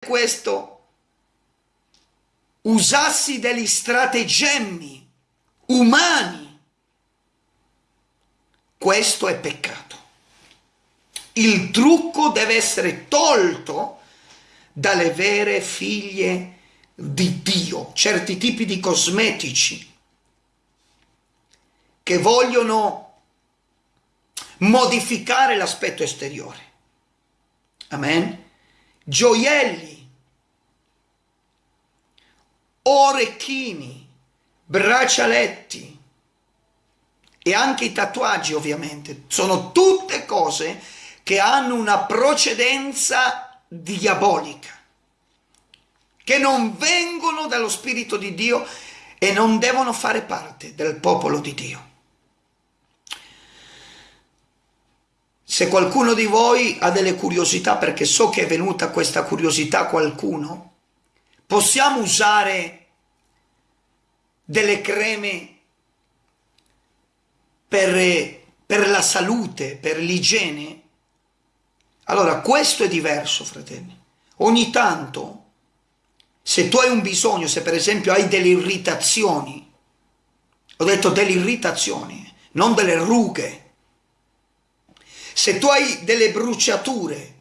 questo usassi degli stratagemmi umani, questo è peccato. Il trucco deve essere tolto dalle vere figlie di Dio, certi tipi di cosmetici che vogliono modificare l'aspetto esteriore. Amen. Gioielli, orecchini, braccialetti e anche i tatuaggi ovviamente. Sono tutte cose che hanno una precedenza diabolica, che non vengono dallo Spirito di Dio e non devono fare parte del popolo di Dio. Se qualcuno di voi ha delle curiosità, perché so che è venuta questa curiosità a qualcuno, possiamo usare delle creme per, per la salute, per l'igiene? Allora, questo è diverso, fratelli. Ogni tanto, se tu hai un bisogno, se per esempio hai delle irritazioni, ho detto delle irritazioni, non delle rughe, se tu hai delle bruciature,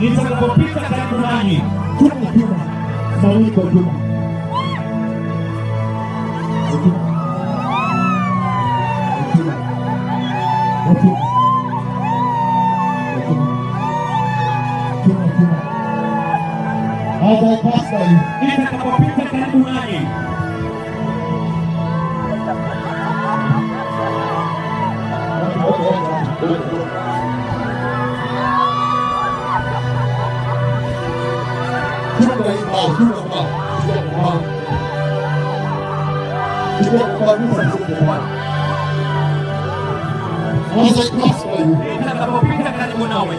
nitakapopita karibu nanyi chuma chuma mawiko chuma chuma Bobosol Essa kapopita tatuani Chupa aí, pau, chupa, pau Chupa, pau Chupa, pau, chupa, pau Nossa, que próximo aí Essa kapopita tatuani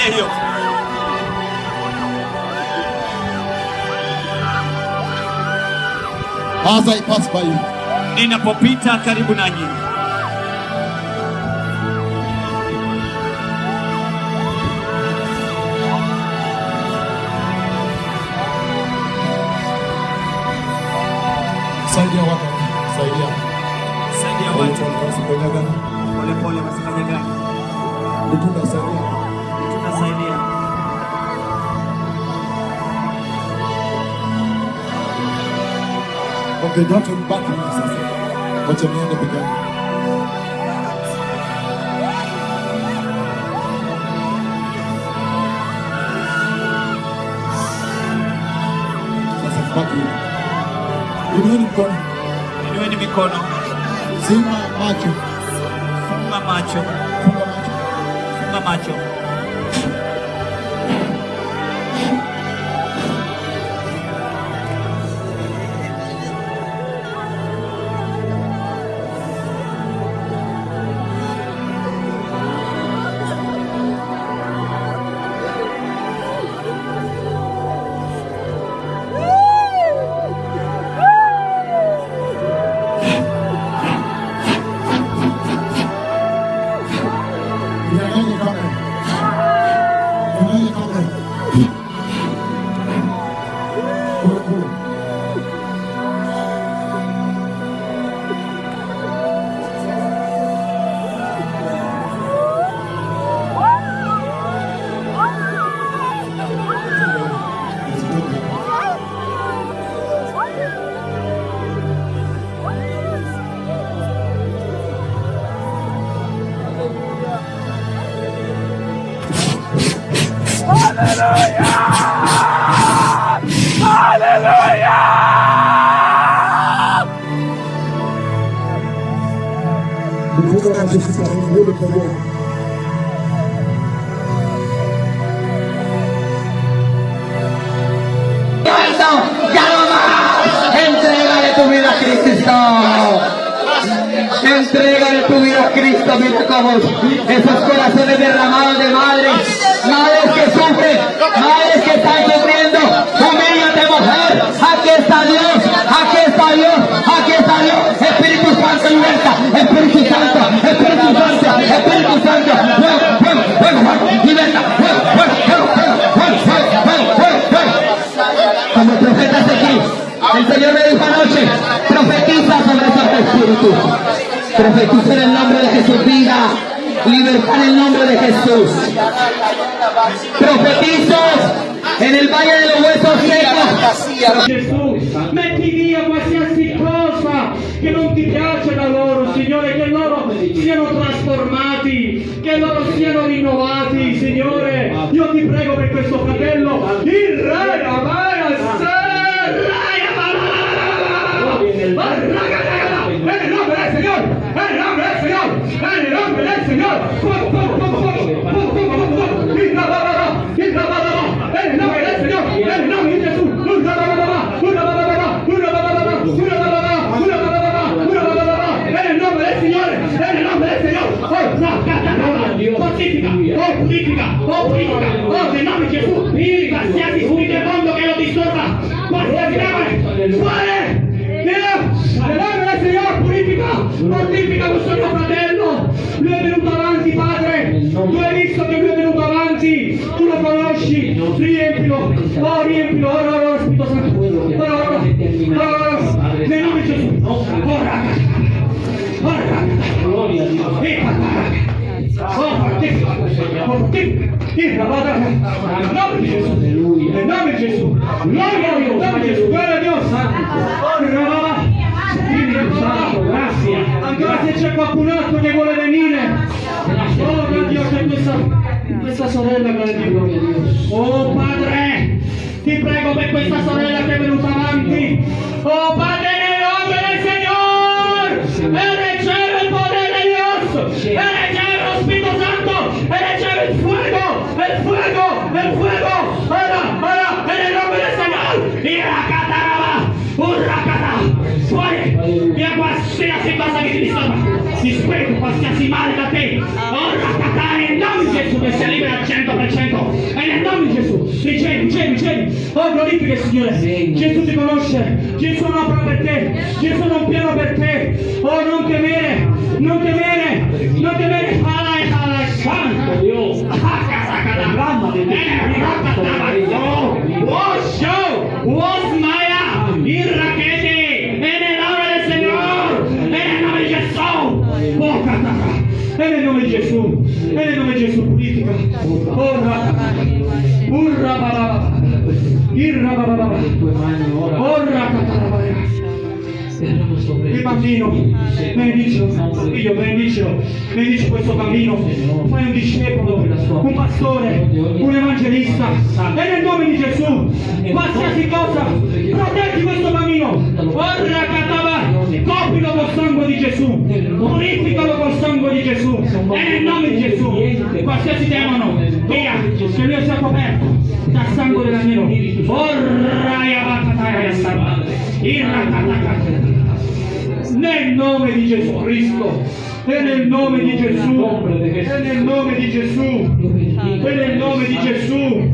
angalia hiyo As I pass by you, ninapopita karibu nanyi. saidia watu, saidia. Saidia watu. Watu But they don't turn back on us. But you may end up again. Inua mikono. Inueni mikono. Zima macho. Funga macho. Funga macho. Funga macho. Entrégale tu vida Cristo, mira cómo esos corazones derramados de madres, madres que sufren, madres Profetiza en el nombre de Jesús, vida, libertad en el nombre de Jesús. Profetizo en el valle de los huesos secos. Oh, purifica, oh, purifica, oh, nel nome di Gesù, qualsiasi spirito mondo che lo disturba, qualsiasi demone, fuori! Via! Nel nome del Signore purifica! Mortifica questo mio fratello! Lui è venuto avanti, Padre! Tu hai visto che lui è venuto avanti! Tu lo conosci! Riempilo! Oh, riempilo! Ora, Fortifica! Nel nome di Gesù! Nel nome di Gesù! Gloria a Dio! Nome di Gesù! Gloria a Dio! Spirito Santo, grazie. Ancora se c'è qualcun altro che vuole venire. Oh mio Dio, c'è questa, questa sorella che le dico. Oh Padre, ti prego per questa sorella che è venuta avanti. Oh Padre, qualsiasi cosa che ti disturba, ti spero qualsiasi male da te, ora catare nel nome di Gesù che sia libera al 100%, e nel nome di Gesù, ricevi, ricevi, ricevi, oh glorifica il Signore, Gesù ti conosce, Gesù non opera per te, Gesù non piano per te, oh non temere, non temere, Urra baba baba. Irra baba baba. Urra baba baba. Il bambino, benedicilo, figlio, benedicilo, benedici questo bambino, fai un discepolo, un pastore, un evangelista, e nel nome di Gesù, qualsiasi cosa, proteggi questo bambino, ora catava, coprilo col sangue di Gesù, purificalo col sangue di Gesù, e nel nome di Gesù, qualsiasi demone, via, che lui sia coperto dal sangue dell'amico, ora yabataya santa, irrakataka, nel nome di Gesù Cristo. E nel nome di Gesù. E nel nome di Gesù. E nel nome di Gesù.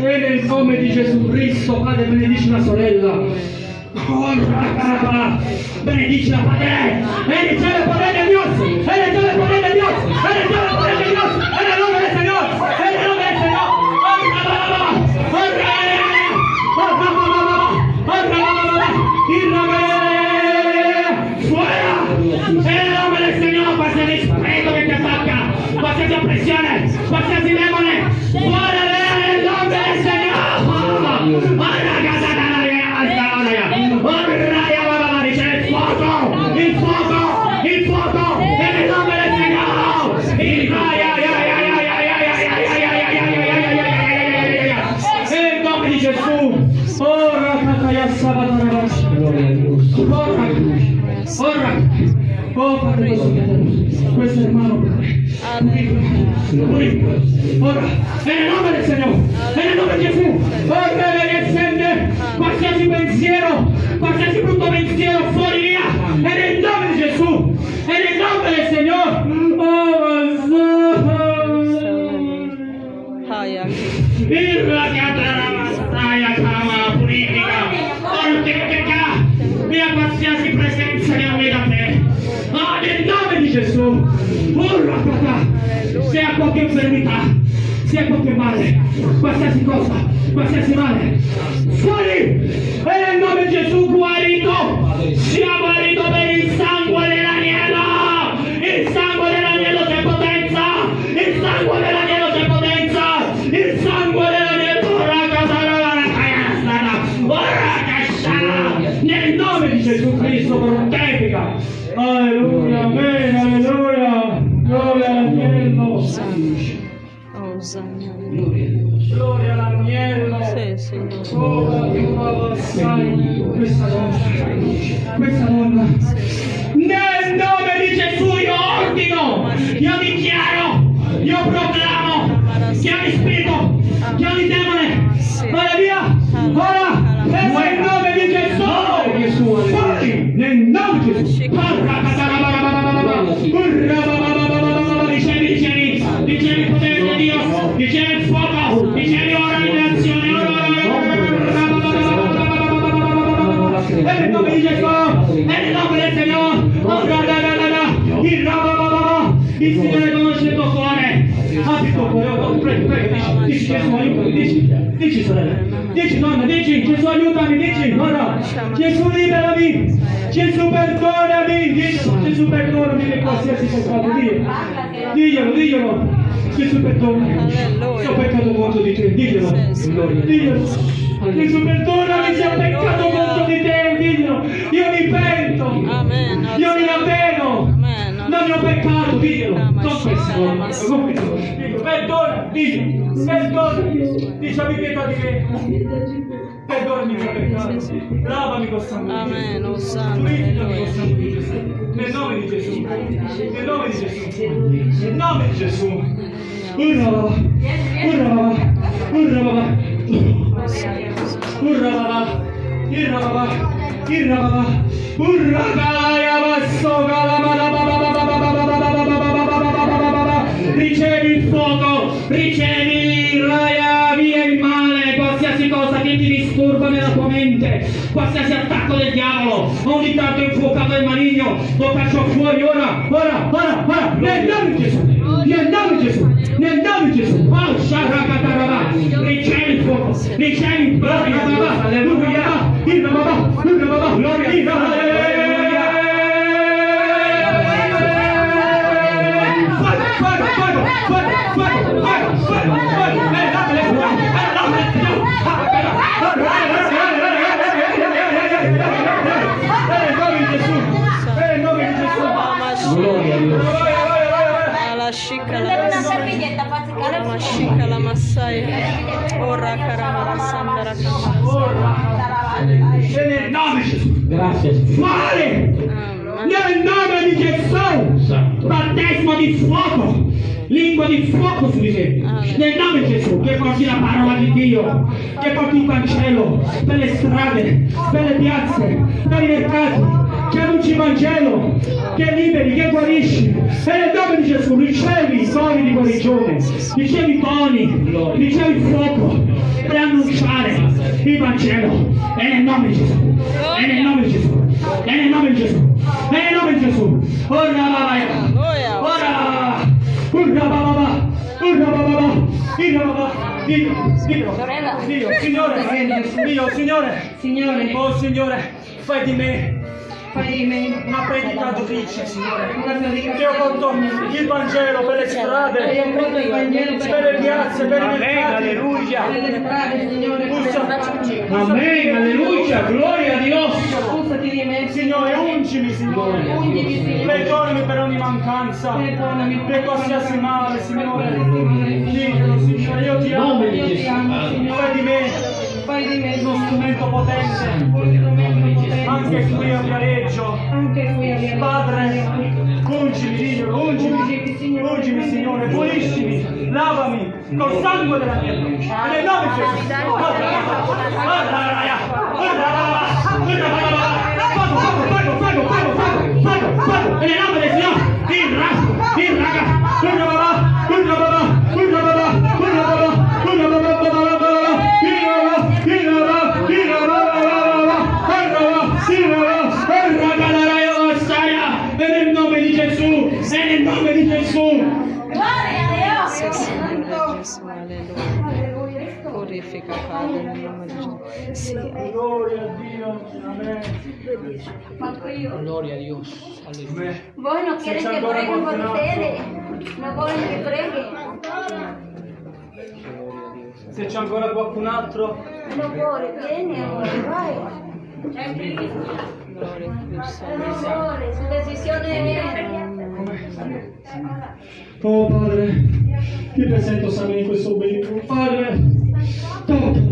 E nel nome di Gesù Cristo Padre benedici la sorella. Benedici la Padre. E riceve il potere di Dios. E riceve il potere di Dios. E riceve il potere di Dios esposa, em nome de Jesus. Male, qualsiasi cosa, qualsiasi male, fuori! E nel nome di Gesù guarito, sia Signore. Gloria all'agnello, sì, sì. ora tu avversai questa nostra luce, questa diglielo, Gesù Alleluia. se ho peccato contro di te, diglielo, diglielo. Gesù perdonami se ho peccato contro di te, diglielo. Io mi pento. Io mi ravveno. Amen. Non ne ho peccato, diglielo. Confessa. Diglielo, Perdona, diglielo. Perdona. Dici abbi pietà di me. Perdonami mio peccato. Lavami col sangue. Amen. Oh, Santo. Purificami Alleluia. sangue di Gesù. Nel nome di Gesù. Nel nome di Gesù. Nel nome di Gesù. Urra baba. Urra baba. Urra baba. Urra baba. Irra baba. Irra baba. Urra kaya basso kala baba baba baba baba baba baba baba baba baba baba. Ricevi il fuoco, ricevi qualsiasi attacco del diavolo, ogni tanto infuocato del maligno, lo caccio fuori ora, ora, ora, ora, nel nome di Gesù, nel nome di Gesù, nel nome di Gesù, oh, shakatarabà, ricevi il fuoco, ricevi il fuoco, alleluia, il babà, il babà, gloria, il Fuego, nel nome di Gesù. Gracias. Fuori! Nel nome di Gesù! Battesimo di fuoco! Lingua di fuoco su di te! Nel nome di Gesù, che porti la parola di Dio, che porti il Vangelo per le strade, per le piazze, per i mercati, che annunci il Vangelo, che liberi, che guarisci. E nel nome di Gesù ricevi i toni di guarigione, ricevi i toni, ricevi il fuoco per annunciare il Vangelo. E nel nome di Gesù, e nel nome di Gesù, e nel nome di Gesù, e nel nome di Gesù. Ora va. Ora! Urra bababa! Urra bababa! Urra bababa! Dio, Dio, Dio, Signore, Dio, Signore, Signore, oh Signore, fai di me Parimenti. Una predicatrice, Signore, che ho fatto il Vangelo per le strade, per le piazze, per i mercati. Alleluia. Amen, alleluia, gloria a Dio. Signore, ungimi, Signore. Perdonami per ogni mancanza, per qualsiasi male, Signore. Signore, io ti amo. Fai di me uno strumento potente, Anche qui a Viareggio. Padre, ungimi, Signore, ungimi, ungimi, Signore, puliscimi, lavami col sangue dell'agnello. Nel nome di Gesù. Gloria a Dios. Aleluya. Vos no quieren que preguen por ustedes. No vogliono che preguen. Se c'è ancora qualcun altro, No vuole, vieni amore, vai. gloria a Cristo. Amore, su decisione viene. Oh Padre, ti presento Sami in questo obbligo. Padre, toccalo.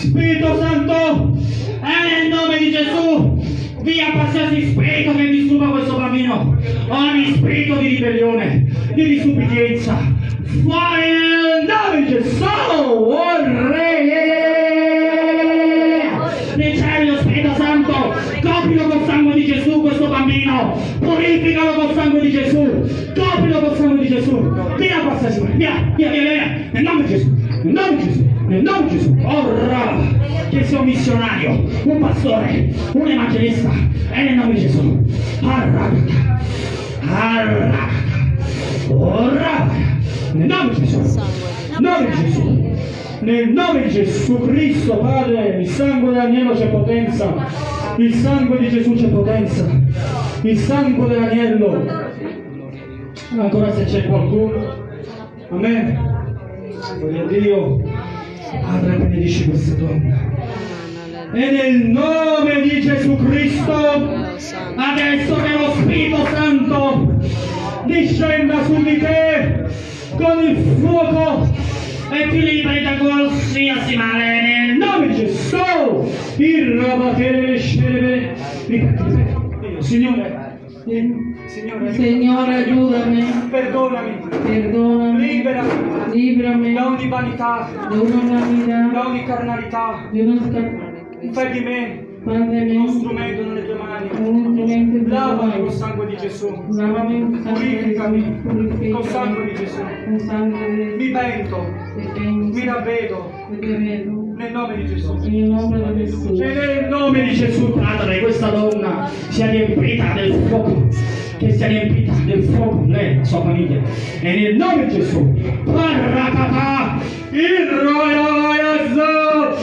Spirito Santo, e nel nome di Gesù, via qualsiasi spirito che disturba questo bambino. Ogni spirito di ribellione, di disubbidienza. Fuori nel nome di Gesù! Oh, Re! Ricevi lo Spirito Santo, coprilo col sangue di Gesù questo bambino, purificalo col sangue di Gesù, coprilo col sangue di Gesù, via qualsiasi via, via, via, via, nel nome di Gesù, nel nome di Gesù, nel nome di Gesù, ora che sia un missionario, un pastore, un evangelista, e nel nome di Gesù, arrabbiata, arrabbiata, ora, nel nome di Gesù, nel nome di Gesù. Nel nome di Gesù Cristo, Padre, il sangue dell'agnello c'è potenza, il sangue di Gesù c'è potenza, il sangue dell'agnello. Ancora se c'è qualcuno, amen. Gloria a Dio, Padre, benedici questa donna. E nel nome di Gesù Cristo, adesso che lo Spirito Santo discenda su di te con il fuoco e ti liberi da qualsiasi male nel nome di Gesù. Il rabattere scende. Signore, Signore, Signore, aiutami, perdonami, perdonami, liberami librami. Da ogni vanità, da da vanità, ogni carnalità. di uno scappare. Fai di me Padre uno strumento nelle tue mani. Lavami col sangue di Gesù. Lavami con sangue di Purificami. Gesù, col sangue di Gesù. con sangue di Mi pento, mi ravvedo. Nel nome di Gesù. In nome di Gesù. E nel nome di Gesù, Padre, questa donna. Sia riempita del fuoco, che sia riempita del fuoco lei, la sua famiglia. E nel nome di Gesù, Parracata, il roiazzo,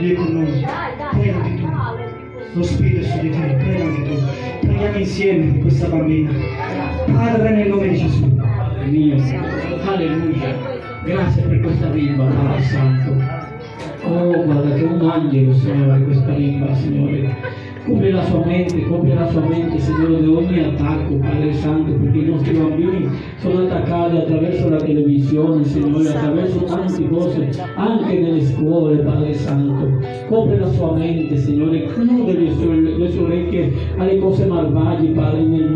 Dio è con noi. Pregati tu. Lo Spirito su di te. Pregati tu. Preghiamo insieme per questa bambina. Padre, nel nome di Gesù. Mio, alleluia. Grazie per questa bimba, Padre Santo. Oh, guarda che un angelo, Signore, questa bimba, Signore. Copri la sua mente, copri la sua mente, Signore, da ogni attacco, Padre Santo, perché i nostri bambini sono attaccati attraverso la televisione, Signore, attraverso tante cose, anche nelle scuole, Padre Santo. Copri la sua mente, Signore, chiude le sue, le sue orecchie alle cose malvagie, Padre, nel